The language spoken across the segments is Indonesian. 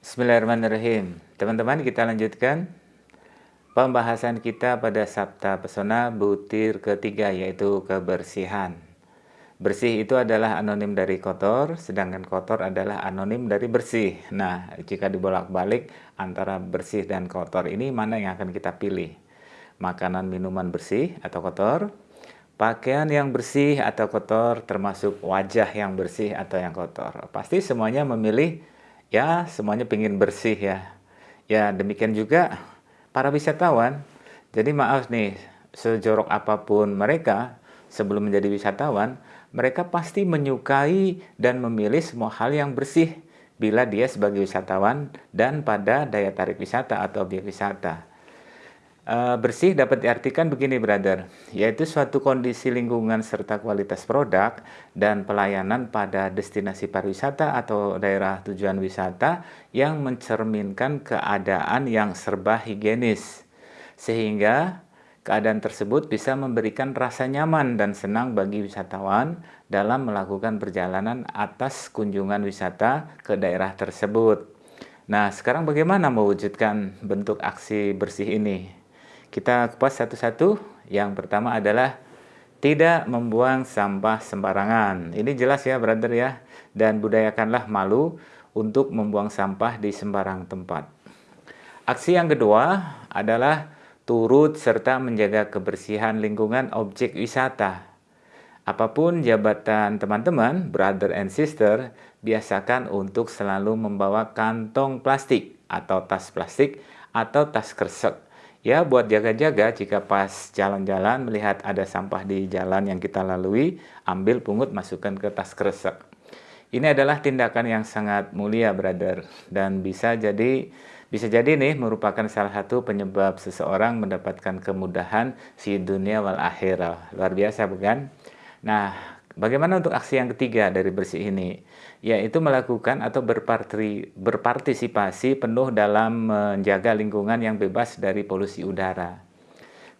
Bismillahirrahmanirrahim. Teman-teman, kita lanjutkan pembahasan kita pada Sabta Pesona butir ketiga yaitu kebersihan. Bersih itu adalah anonim dari kotor, sedangkan kotor adalah anonim dari bersih. Nah, jika dibolak-balik antara bersih dan kotor ini mana yang akan kita pilih? Makanan minuman bersih atau kotor? Pakaian yang bersih atau kotor termasuk wajah yang bersih atau yang kotor. Pasti semuanya memilih ya semuanya ingin bersih ya. Ya demikian juga para wisatawan. Jadi maaf nih, sejorok apa pun mereka sebelum menjadi wisatawan, mereka pasti menyukai dan memilih semua hal yang bersih bila dia sebagai wisatawan dan pada daya tarik wisata atau objek wisata. E, bersih dapat diartikan begini brother, yaitu suatu kondisi lingkungan serta kualitas produk dan pelayanan pada destinasi pariwisata atau daerah tujuan wisata yang mencerminkan keadaan yang serba higienis. Sehingga Keadaan tersebut bisa memberikan rasa nyaman dan senang bagi wisatawan dalam melakukan perjalanan atas kunjungan wisata ke daerah tersebut. Nah, sekarang bagaimana mewujudkan bentuk aksi bersih ini? Kita kupas satu-satu. Yang pertama adalah tidak membuang sampah sembarangan. Ini jelas ya, brother ya. Dan budayakanlah malu untuk membuang sampah di sembarang tempat. Aksi yang kedua adalah turut serta menjaga kebersihan lingkungan objek wisata. Apa pun jabatan teman-teman, brother and sister, biasakan untuk selalu membawa kantong plastik atau tas plastik atau tas kresek. Ya, buat jaga-jaga jika pas jalan-jalan melihat ada sampah di jalan yang kita lalui, ambil pungut masukkan ke tas kresek. Ini adalah tindakan yang sangat mulia, brother, dan bisa jadi bisa jadi nih merupakan salah satu penyebab seseorang mendapatkan kemudahan si dunia wal akhirah. Luar biasa bukan? Nah, bagaimana untuk aksi yang ketiga dari bersih ini? Yaitu melakukan atau berpartisipasi penuh dalam menjaga lingkungan yang bebas dari polusi udara.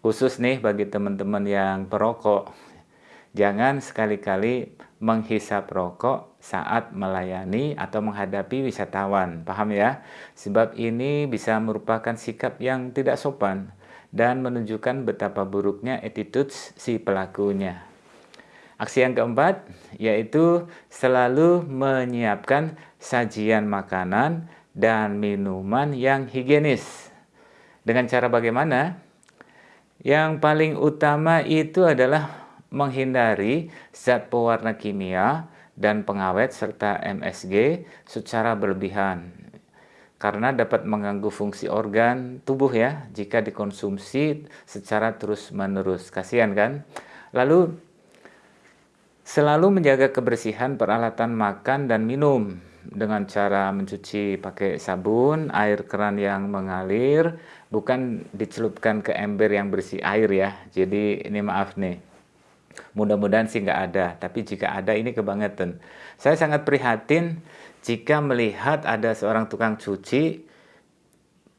Khusus nih bagi teman-teman yang perokok, jangan sekali-kali menghisap rokok saat melayani atau menghadapi wisatawan. Paham ya? Sebab ini bisa merupakan sikap yang tidak sopan dan menunjukkan betapa buruknya attitude si pelakunya. Aksi yang keempat yaitu selalu menyiapkan sajian makanan dan minuman yang higienis. Dengan cara bagaimana? Yang paling utama itu adalah menghindari zat pewarna kimia dan pengawet serta MSG secara berlebihan karena dapat mengganggu fungsi organ tubuh ya jika dikonsumsi secara terus-menerus. Kasihan kan? Lalu selalu menjaga kebersihan peralatan makan dan minum dengan cara mencuci pakai sabun, air keran yang mengalir, bukan dicelupkan ke ember yang bersih air ya. Jadi ini maaf nih Mudah-mudahan sih nggak ada, tapi jika ada ini kebangetan. Saya sangat prihatin jika melihat ada seorang tukang cuci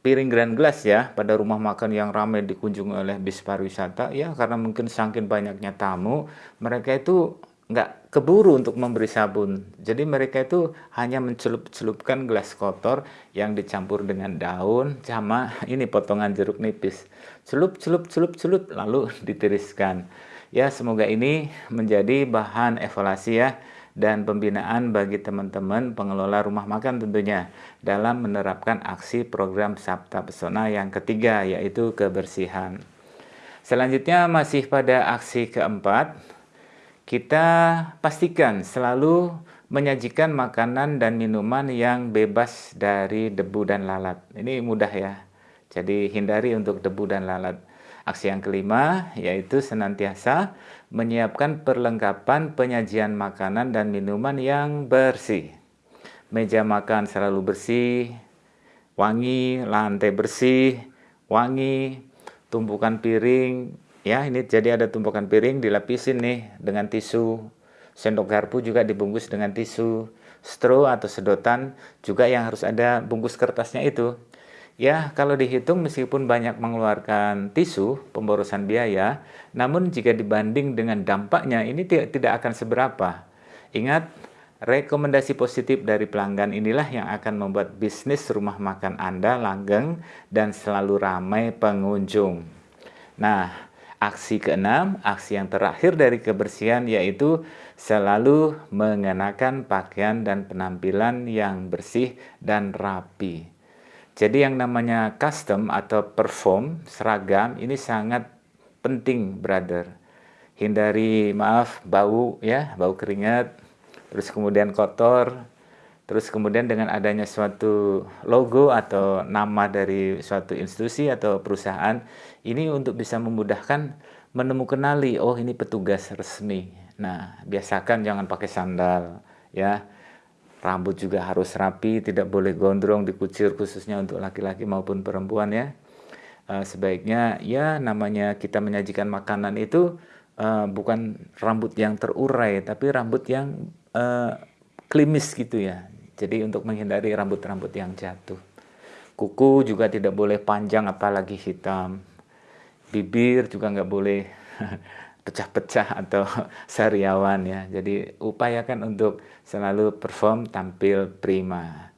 piring grand glass ya pada rumah makan yang ramai dikunjungi oleh bis pariwisata ya karena mungkin saking banyaknya tamu mereka itu nggak keburu untuk memberi sabun. Jadi mereka itu hanya mencelup-celupkan gelas kotor yang dicampur dengan daun sama ini potongan jeruk nipis. Celup celup celup celup lalu ditiriskan. Ya, semoga ini menjadi bahan evaluasi ya dan pembinaan bagi teman-teman pengelola rumah makan tentunya dalam menerapkan aksi program Sabta Pesona yang ketiga yaitu kebersihan. Selanjutnya masih pada aksi keempat, kita pastikan selalu menyajikan makanan dan minuman yang bebas dari debu dan lalat. Ini mudah ya. Jadi hindari untuk debu dan lalat. Aksi yang kelima yaitu senantiasa menyiapkan perlengkapan penyajian makanan dan minuman yang bersih. Meja makan selalu bersih, wangi, lantai bersih, wangi, tumpukan piring, ya ini jadi ada tumpukan piring dilapisin nih dengan tisu. Sendok garpu juga dibungkus dengan tisu. Straw atau sedotan juga yang harus ada bungkus kertasnya itu Ya, kalau dihitung meskipun banyak mengeluarkan tisu, pemborosan biaya, namun jika dibanding dengan dampaknya ini tidak, tidak akan seberapa. Ingat, rekomendasi positif dari pelanggan inilah yang akan membuat bisnis rumah makan Anda langgeng dan selalu ramai pengunjung. Nah, aksi keenam, aksi yang terakhir dari kebersihan yaitu selalu mengenakan pakaian dan penampilan yang bersih dan rapi. Jadi yang namanya custom atau perform, seragam ini sangat penting, brother. Hindari maaf bau ya, bau keringat, terus kemudian kotor, terus kemudian dengan adanya suatu logo atau nama dari suatu institusi atau perusahaan ini untuk bisa memudahkan menemukan kenali oh ini petugas resmi. Nah, biasakan jangan pakai sandal ya Rambut juga harus rapi, tidak boleh gondrong, dikucir khususnya untuk laki-laki maupun perempuan ya. Uh, sebaiknya ya namanya kita menyajikan makanan itu uh, bukan rambut yang terurai, tapi rambut yang uh, klimis gitu ya. Jadi untuk menghindari rambut-rambut yang jatuh. Kuku juga tidak boleh panjang apalagi hitam. Bibir juga nggak boleh pecah-pecah atau sariawan ya. Jadi upayakan untuk selalu perform tampil prima.